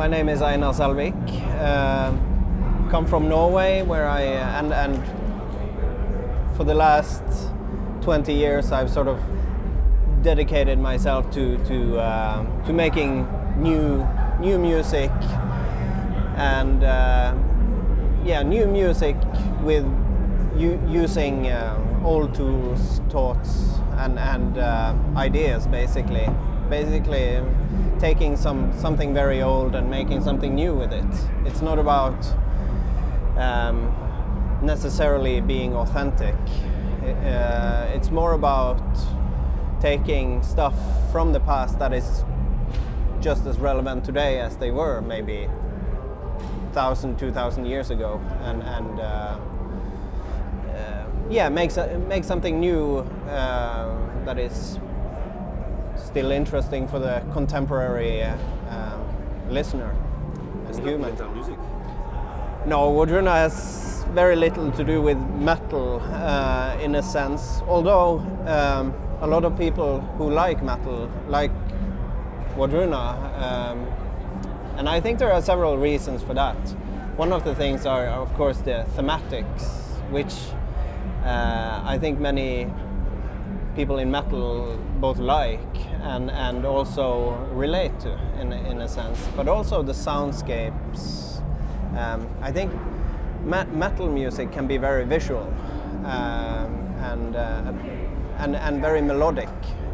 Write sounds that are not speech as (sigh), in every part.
my name is Einar Selvik. Uh, come from Norway, where I and and for the last 20 years I've sort of dedicated myself to to uh, to making new new music and uh, yeah new music with using uh, old tools, thoughts, and and uh, ideas basically basically taking some something very old and making something new with it. It's not about um, necessarily being authentic. Uh, it's more about taking stuff from the past that is just as relevant today as they were maybe thousand, two thousand years ago, and and uh, uh, yeah, make make something new uh, that is still interesting for the contemporary uh, um, listener and human. music. No, Wardruna has very little to do with metal uh, in a sense, although um, a lot of people who like metal like Wardruna. Um, and I think there are several reasons for that. One of the things are, of course, the thematics, which uh, I think many people in metal both like and, and also relate to in, in a sense, but also the soundscapes. Um, I think me metal music can be very visual um, and, uh, and, and very melodic.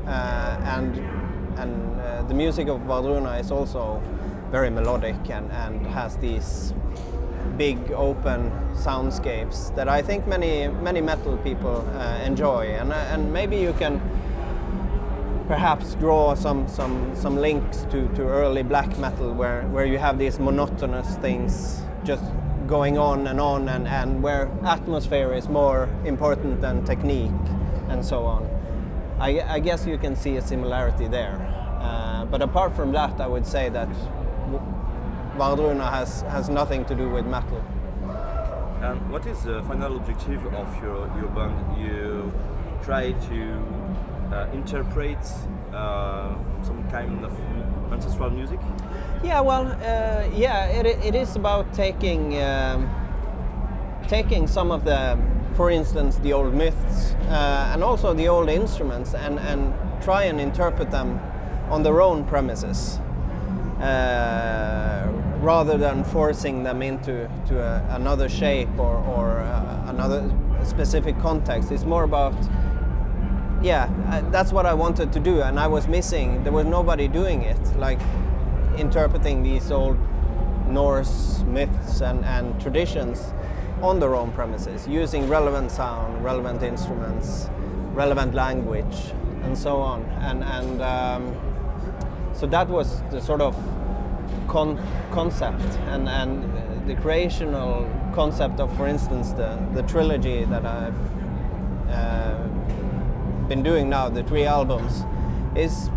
Uh, and and uh, the music of Wardruna is also very melodic and, and has these big open soundscapes that I think many many metal people uh, enjoy. And uh, and maybe you can perhaps draw some some some links to to early black metal where where you have these monotonous things just going on and on and and where atmosphere is more important than technique and so on. I, I guess you can see a similarity there. Uh, but apart from that I would say that Wardruna has, has nothing to do with metal. And what is the final objective of your, your band? You try to uh, interpret uh, some kind of ancestral music? Yeah, well, uh, yeah, it, it is about taking um, taking some of the, for instance, the old myths uh, and also the old instruments and, and try and interpret them on their own premises. Uh, rather than forcing them into to a, another shape or, or uh, another specific context. It's more about, yeah, that's what I wanted to do and I was missing, there was nobody doing it, like interpreting these old Norse myths and, and traditions on their own premises, using relevant sound, relevant instruments, relevant language, and so on. And, and um, so that was the sort of con concept and, and the creational concept of, for instance, the, the trilogy that I've uh, been doing now, the three albums, is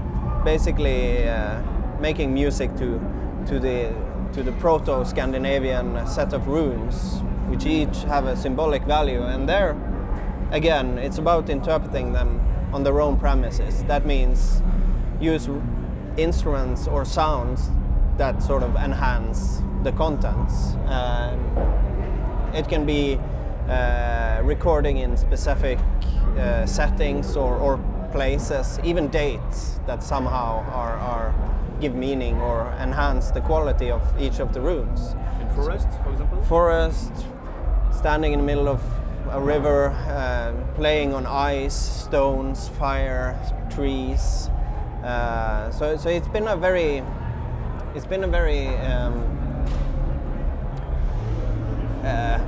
basically uh, making music to, to the, to the proto-Scandinavian set of runes, which each have a symbolic value. And there, again, it's about interpreting them on their own premises. That means use instruments or sounds that sort of enhance the contents. Um, it can be uh, recording in specific uh, settings or, or, places, even dates that somehow are, are, give meaning or enhance the quality of each of the runes. In forest, for example? Forest, standing in the middle of a river, uh, playing on ice, stones, fire, trees. Uh, so, so it's been a very it's been a very um, uh,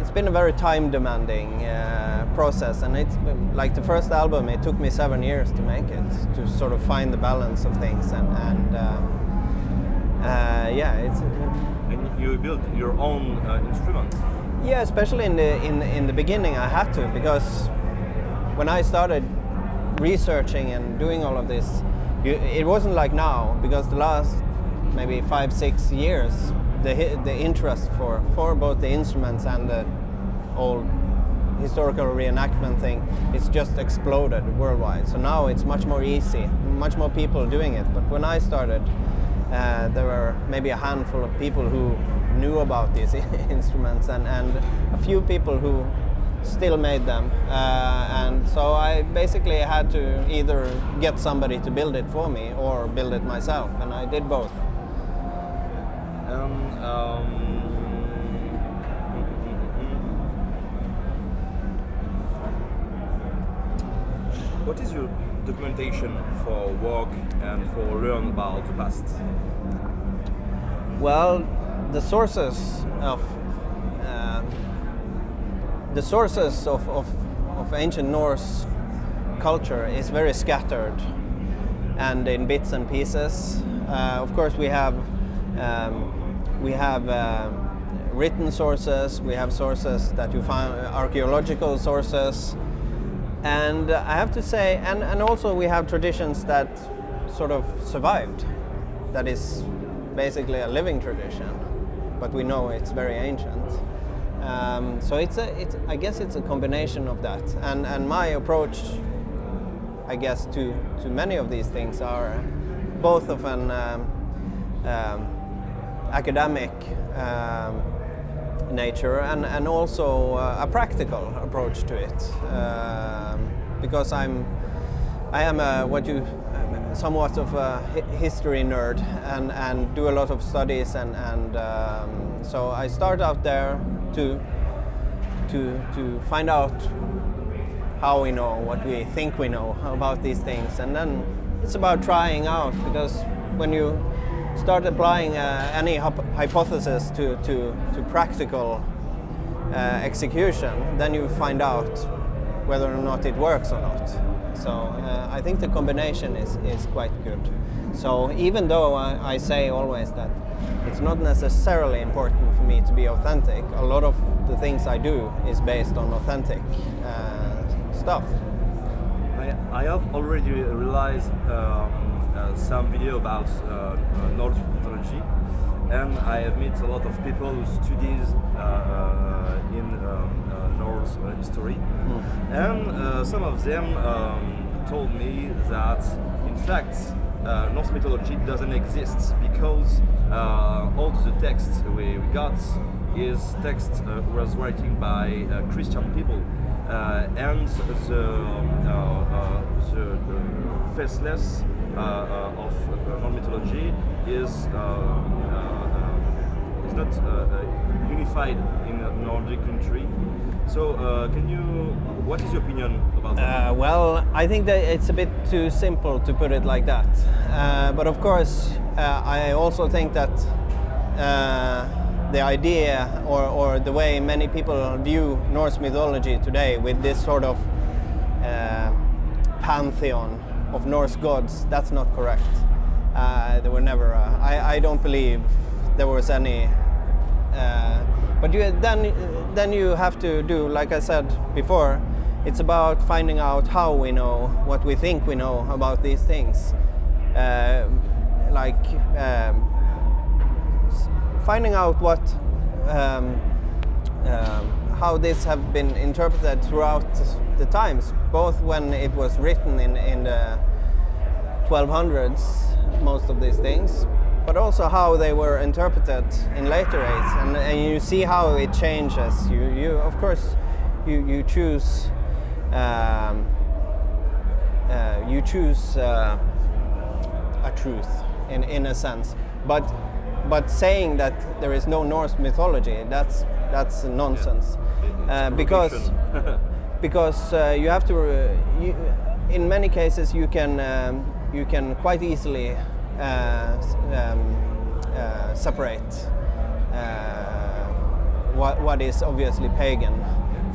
it's been a very time demanding uh, process. And it's like the first album it took me seven years to make it to sort of find the balance of things. And, and um, uh, yeah it's and you built your own uh, instrument. Yeah especially in the in in the beginning I had to because when I started researching and doing all of this it wasn't like now because the last maybe five six years the the interest for for both the instruments and the old historical reenactment thing it's just exploded worldwide. So now it's much more easy much more people doing it. But when I started uh, there were maybe a handful of people who knew about these (laughs) instruments and, and a few people who still made them. Uh, and so I basically had to either get somebody to build it for me or build it myself, and I did both. Um, um, what is your documentation for work and for learn about the past? Well, the sources of the sources of, of, of ancient Norse culture is very scattered and in bits and pieces. Uh, of course, we have um, we have uh, written sources, we have sources that you find archaeological sources, and I have to say, and, and also we have traditions that sort of survived. That is basically a living tradition, but we know it's very ancient. Um, so it's a, it's, I guess it's a combination of that. And, and my approach, I guess, to, to many of these things are both of an um, um, academic um, nature and, and also uh, a practical approach to it. Um, because I'm, I am a, what you, somewhat of a history nerd and, and do a lot of studies and, and um, so I start out there to, to, to find out how we know what we think we know about these things and then it's about trying out because when you start applying uh, any hypothesis to, to, to practical uh, execution, then you find out whether or not it works or not. So uh, I think the combination is, is quite good. So even though I, I, say always that it's not necessarily important for me to be authentic, a lot of the things I do is based on authentic uh, stuff. I, I have already realized um, uh, some video about uh, uh, Norse mythology and I have met a lot of people who studies in um, Norse history mm. and some of them um, told me that in fact uh, Norse mythology doesn't exist because uh, text we, we got is text uh, was writing by uh, Christian people uh, and the, um, uh, the, the faceless uh, uh, of Norse mythology is um, uh, is not unified in Nordic country. So, can you? What is your opinion about that? well, I think that it's a bit too simple to put it like that. but of course, I also think that the idea or, or the way many people view Norse mythology today with this sort of uh, pantheon of Norse gods, that's not correct. Uh, there were never, uh, I, I don't believe there was any, uh, but you, then, then you have to do, like I said before, it's about finding out how we know what we think we know about these things. Uh, like um, finding out what um, um, how this have been interpreted throughout the times, both when it was written in, in the 1200s, most of these things, but also how they were interpreted in later age. And, and you see how it changes. You, you of course, you, you choose um, uh, you choose uh, a truth in, in a sense. But but saying that there is no Norse mythology, that's that's nonsense. Yeah. Uh, because (laughs) because uh, you have to, uh, you, in many cases, you can um, you can quite easily uh, um, uh, separate uh, what, what is obviously pagan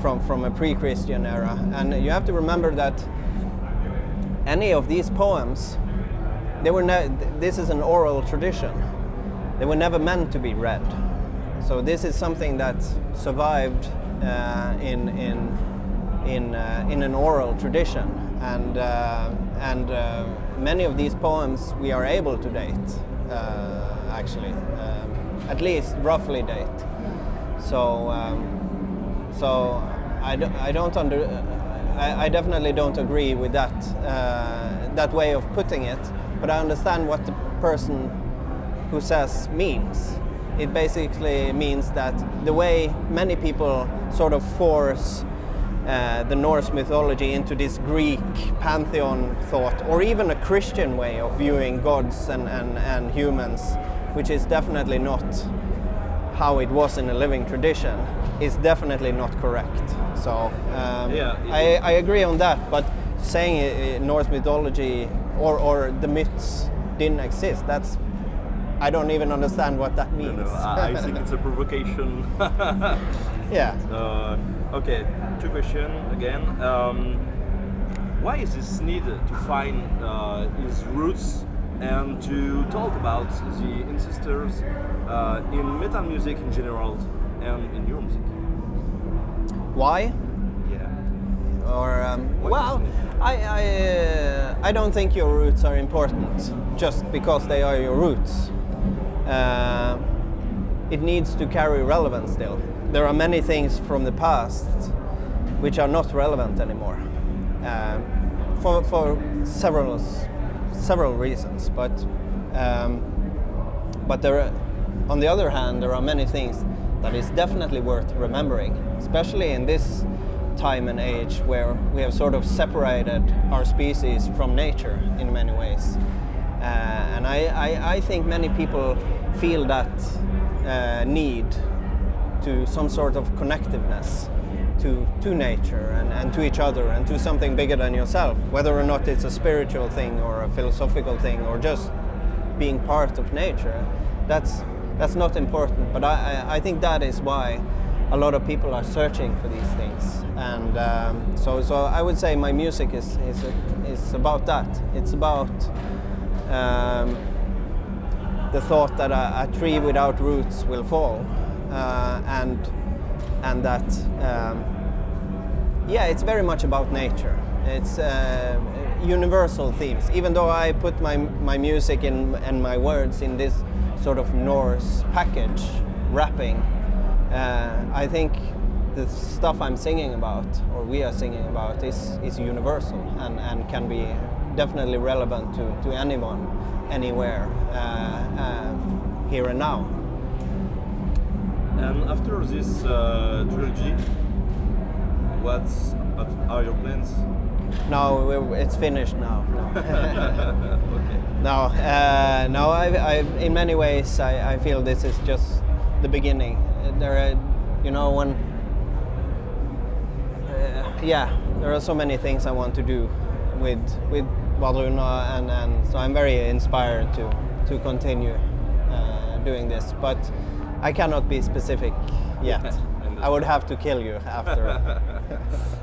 from from a pre-Christian era, and you have to remember that any of these poems, they were this is an oral tradition. They were never meant to be read. So this is something that survived uh, in in in, uh, in an oral tradition. And, uh, and uh, many of these poems we are able to date, actually, um, at least roughly date. So, um, so I, do, I don't under, I, I, definitely don't agree with that, that way of putting it, but I understand what the person who says means. It basically means that the way many people sort of force uh, the Norse mythology into this Greek pantheon thought, or even a Christian way of viewing gods and, and, and humans, which is definitely not how it was in a living tradition, is definitely not correct. So um, Yeah, I, I agree on that, but saying uh, Norse mythology or, or the myths didn't exist, that's I don't even understand what that means. no, I, I think it's a provocation. (laughs) yeah. Uh, okay, two questions again. Um, why is this need to find uh, his roots and to talk about the ancestors uh, in metal music in general and in your music? Why? Yeah. Or um, well. I I, uh, I don't think your roots are important just because they are your roots. Uh, it needs to carry relevance still. There are many things from the past which are not relevant anymore, um, for for several several reasons. But um, but there, are, on the other hand, there are many things that is definitely worth remembering, especially in this time and age where we have sort of separated our species from nature in many ways. Uh, and I, I, I think many people feel that uh, need to some sort of connectiveness to, to nature and, and to each other and to something bigger than yourself, whether or not it's a spiritual thing or a philosophical thing or just being part of nature. That's, that's not important, but I, I, I think that is why a lot of people are searching for these things. And um, so, so I would say my music is, is, is about that. It's about um, the thought that a, a tree without roots will fall, uh, and and that um, yeah, it's very much about nature. It's uh, universal themes. Even though I put my my music in, and my words in this sort of Norse package wrapping, uh, I think the stuff I'm singing about, or we are singing about, is is universal and, and can be definitely relevant to, to anyone, anywhere, uh, uh, here and now. And after this uh, trilogy, what are your plans? No, it's finished now. No. (laughs) (laughs) okay. No, uh, no. I, I, in many ways, I, I feel this is just the beginning. There, are, you know, when, uh, yeah, there are so many things I want to do with with Wardruna, and, and so I'm very inspired to to continue uh, doing this. But I cannot be specific yet. (laughs) I would have to kill you after. (laughs)